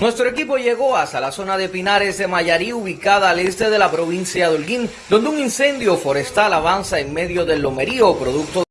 Nuestro equipo llegó hasta la zona de Pinares de Mayarí, ubicada al este de la provincia de Holguín, donde un incendio forestal avanza en medio del lomerío, producto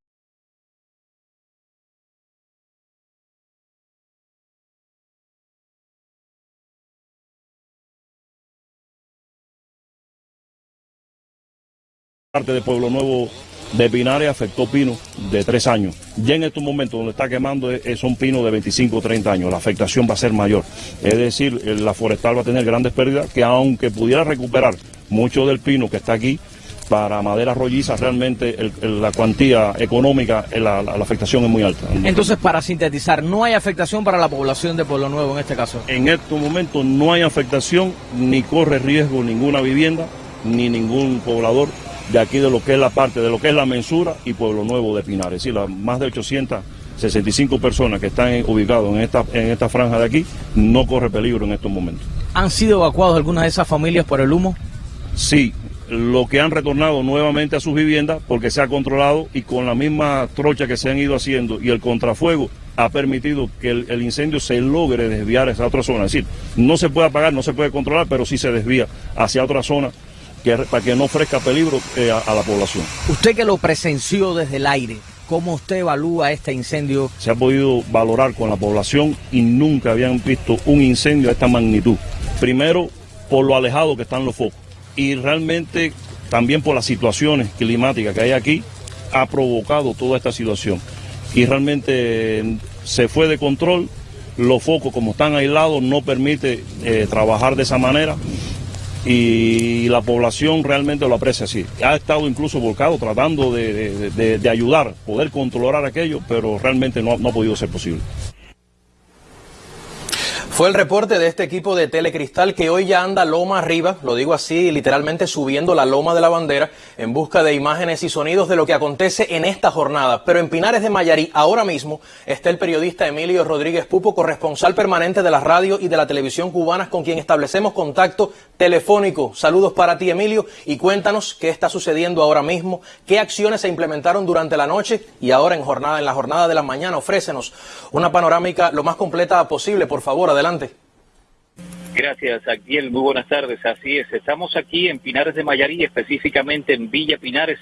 parte de Pueblo Nuevo de Pinares afectó pinos de tres años. Ya en estos momentos donde está quemando son pinos de 25 o 30 años, la afectación va a ser mayor. Es decir, la forestal va a tener grandes pérdidas que aunque pudiera recuperar mucho del pino que está aquí, para madera rolliza realmente la cuantía económica, la, afectación es muy alta. Entonces, para sintetizar, no hay afectación para la población de Pueblo Nuevo en este caso. En estos momentos no hay afectación, ni corre riesgo ninguna vivienda, ni ningún poblador de aquí de lo que es la parte de lo que es la mensura y Pueblo Nuevo de Pinares. Es decir, las más de 865 personas que están ubicadas en esta, en esta franja de aquí no corre peligro en estos momentos. ¿Han sido evacuados algunas de esas familias por el humo? Sí, lo que han retornado nuevamente a sus viviendas porque se ha controlado y con la misma trocha que se han ido haciendo y el contrafuego ha permitido que el, el, incendio se logre desviar a esa otra zona. Es decir, no se puede apagar, no se puede controlar, pero sí se desvía hacia otra zona para que no ofrezca peligro eh, a, la población. Usted que lo presenció desde el aire, ¿cómo usted evalúa este incendio? Se ha podido valorar con la población y nunca habían visto un incendio de esta magnitud. Primero, por lo alejado que están los focos y realmente también por las situaciones climáticas que hay aquí, ha provocado toda esta situación. Y realmente eh, se fue de control, los focos como están aislados no permite eh, trabajar de esa manera y la población realmente lo aprecia así. Ha estado incluso volcado tratando de, ayudar, poder controlar aquello, pero realmente no, no ha podido ser posible. Fue el reporte de este equipo de Telecristal que hoy ya anda loma arriba, lo digo así, literalmente subiendo la loma de la bandera en busca de imágenes y sonidos de lo que acontece en esta jornada. Pero en Pinares de Mayarí, ahora mismo, está el periodista Emilio Rodríguez Pupo, corresponsal permanente de la radio y de la televisión cubanas, con quien establecemos contacto telefónico. Saludos para ti, Emilio, y cuéntanos qué está sucediendo ahora mismo, qué acciones se implementaron durante la noche y ahora en jornada, en la jornada de la mañana. Ofrécenos una panorámica lo más completa posible, por favor. Adelante. Gracias, Aquiel. Muy buenas tardes. Así es, estamos aquí en Pinares de Mayarí, específicamente en Villa Pinares,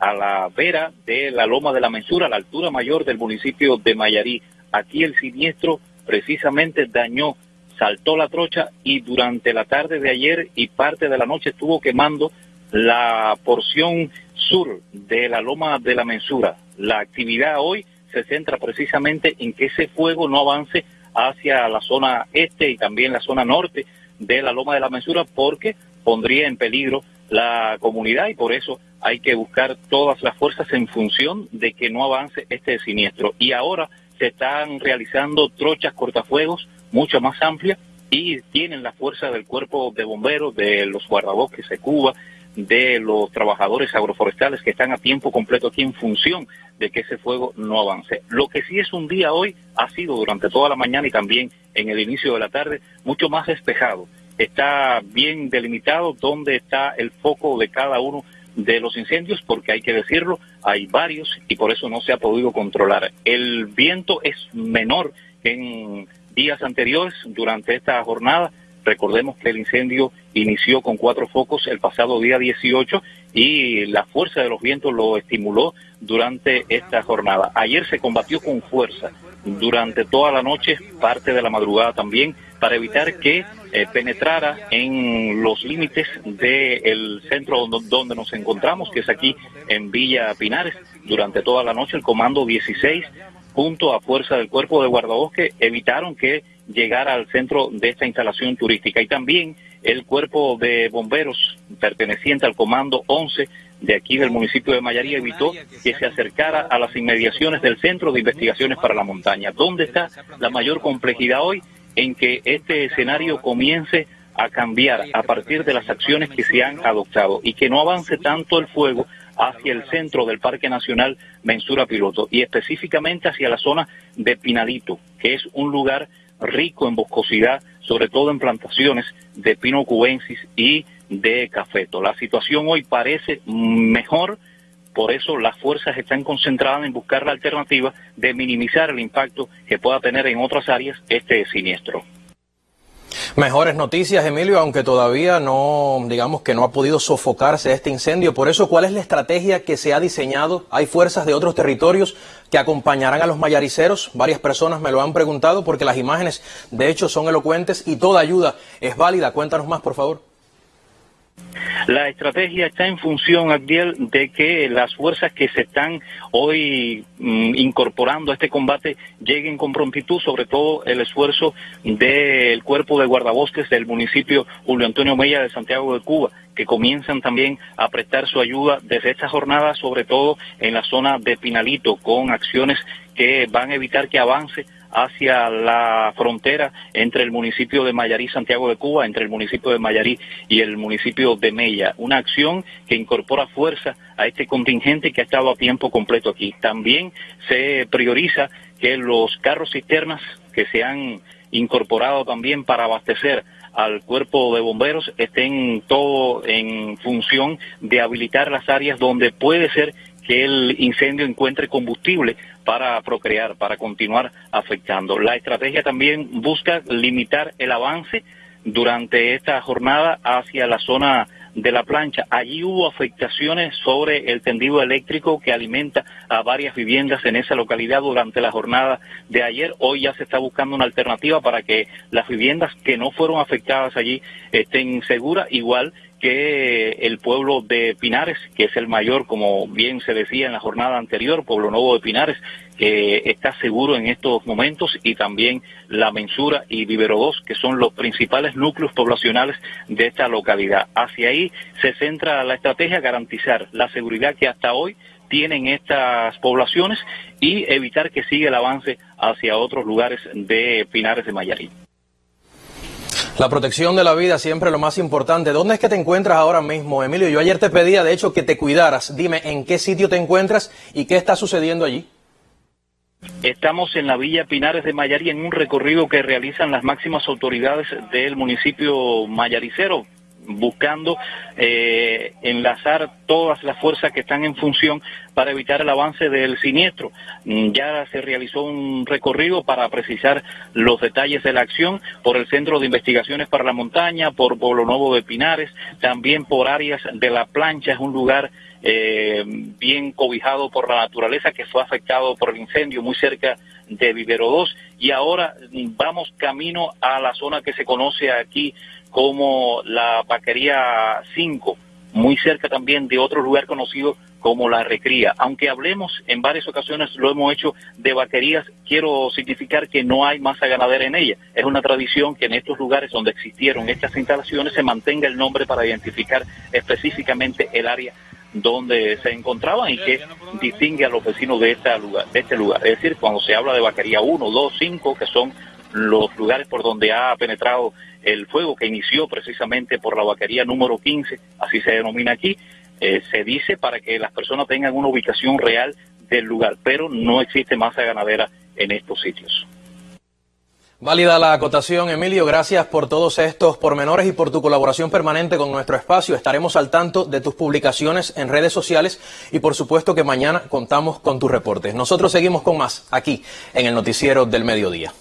a la vera de la Loma de la Mensura, a la altura mayor del municipio de Mayarí. Aquí el siniestro precisamente dañó, saltó la trocha y durante la tarde de ayer y parte de la noche estuvo quemando la porción sur de la Loma de la Mensura. La actividad hoy se centra precisamente en que ese fuego no avance hacia la zona este y también la zona norte de la Loma de la Mensura porque pondría en peligro la comunidad y por eso hay que buscar todas las fuerzas en función de que no avance este siniestro. Y ahora se están realizando trochas cortafuegos mucho más amplias y tienen la fuerza del cuerpo de bomberos, de los guardabosques de Cuba, de los trabajadores agroforestales que están a tiempo completo aquí en función de que ese fuego no avance. Lo que sí es un día hoy ha sido durante toda la mañana y también en el inicio de la tarde mucho más despejado. Está bien delimitado dónde está el foco de cada uno de los incendios, porque hay que decirlo, hay varios y por eso no se ha podido controlar. El viento es menor en días anteriores durante esta jornada Recordemos que el incendio inició con cuatro focos el pasado día 18 y la fuerza de los vientos lo estimuló durante esta jornada. Ayer se combatió con fuerza durante toda la noche, parte de la madrugada también, para evitar que eh, penetrara en los límites del centro donde nos encontramos, que es aquí en Villa Pinares. Durante toda la noche el Comando 16 junto a fuerza del cuerpo de guardabosque evitaron que llegara al centro de esta instalación turística. Y también el cuerpo de bomberos perteneciente al Comando 11 de aquí del municipio de Mayarí evitó que se acercara a las inmediaciones del Centro de Investigaciones para la Montaña. ¿Dónde está la mayor complejidad hoy? En que este escenario comience a cambiar a partir de las acciones que se han adoptado y que no avance tanto el fuego hacia el centro del Parque Nacional Mensura Piloto y específicamente hacia la zona de Pinalito, que es un lugar rico en boscosidad, sobre todo en plantaciones de pino cubensis y de cafeto. La situación hoy parece mejor, por eso las fuerzas están concentradas en buscar la alternativa de minimizar el impacto que pueda tener en otras áreas este siniestro. Mejores noticias, Emilio, aunque todavía no, digamos que no ha podido sofocarse este incendio. Por eso, ¿cuál es la estrategia que se ha diseñado? Hay fuerzas de otros territorios que acompañarán a los mayariceros. Varias personas me lo han preguntado porque las imágenes, de hecho, son elocuentes y toda ayuda es válida. Cuéntanos más, por favor. La estrategia está en función, Abdiel, de que las fuerzas que se están hoy mm, incorporando a este combate lleguen con prontitud, sobre todo el esfuerzo del cuerpo de guardabosques del municipio Julio Antonio Mella de Santiago de Cuba, que comienzan también a prestar su ayuda desde esta jornada, sobre todo en la zona de Pinalito, con acciones que van a evitar que avance hacia la frontera entre el municipio de Mayarí, Santiago de Cuba, entre el municipio de Mayarí y el municipio de Mella. Una acción que incorpora fuerza a este contingente que ha estado a tiempo completo aquí. También se prioriza que los carros cisternas que se han incorporado también para abastecer al cuerpo de bomberos estén todo en función de habilitar las áreas donde puede ser que el incendio encuentre combustible para procrear, para continuar afectando. La estrategia también busca limitar el avance durante esta jornada hacia la zona de la plancha. Allí hubo afectaciones sobre el tendido eléctrico que alimenta a varias viviendas en esa localidad durante la jornada de ayer. Hoy ya se está buscando una alternativa para que las viviendas que no fueron afectadas allí estén seguras, igual que el pueblo de Pinares, que es el mayor, como bien se decía en la jornada anterior, Pueblo Nuevo de Pinares, que está seguro en estos momentos, y también La Mensura y Vivero 2, que son los principales núcleos poblacionales de esta localidad. Hacia ahí se centra la estrategia garantizar la seguridad que hasta hoy tienen estas poblaciones y evitar que siga el avance hacia otros lugares de Pinares de Mayarí. La protección de la vida siempre lo más importante. ¿Dónde es que te encuentras ahora mismo, Emilio? Yo ayer te pedía, de hecho, que te cuidaras. Dime en qué sitio te encuentras y qué está sucediendo allí. Estamos en la Villa Pinares de Mayarí en un recorrido que realizan las máximas autoridades del municipio mayaricero buscando eh, enlazar todas las fuerzas que están en función para evitar el avance del siniestro. Mm, ya se realizó un recorrido para precisar los detalles de la acción por el Centro de Investigaciones para la Montaña, por Pueblo Nuevo de Pinares, también por áreas de la plancha, es un lugar eh, bien cobijado por la naturaleza que fue afectado por el incendio muy cerca de Vivero 2 y ahora mm, vamos camino a la zona que se conoce aquí como la Vaquería 5, muy cerca también de otro lugar conocido como la Recría. Aunque hablemos en varias ocasiones, lo hemos hecho de vaquerías, quiero significar que no hay masa ganadera en ella. Es una tradición que en estos lugares donde existieron estas instalaciones se mantenga el nombre para identificar específicamente el área donde se encontraban y que distingue a los vecinos de, esta lugar, de este lugar. Es decir, cuando se habla de vaquería 1, 2, 5, que son los lugares por donde ha penetrado el fuego que inició precisamente por la vaquería número 15, así se denomina aquí, eh, se dice para que las personas tengan una ubicación real del lugar, pero no existe masa ganadera en estos sitios. Válida la acotación, Emilio. Gracias por todos estos pormenores y por tu colaboración permanente con nuestro espacio. Estaremos al tanto de tus publicaciones en redes sociales y por supuesto que mañana contamos con tus reportes. Nosotros seguimos con más aquí en el Noticiero del Mediodía.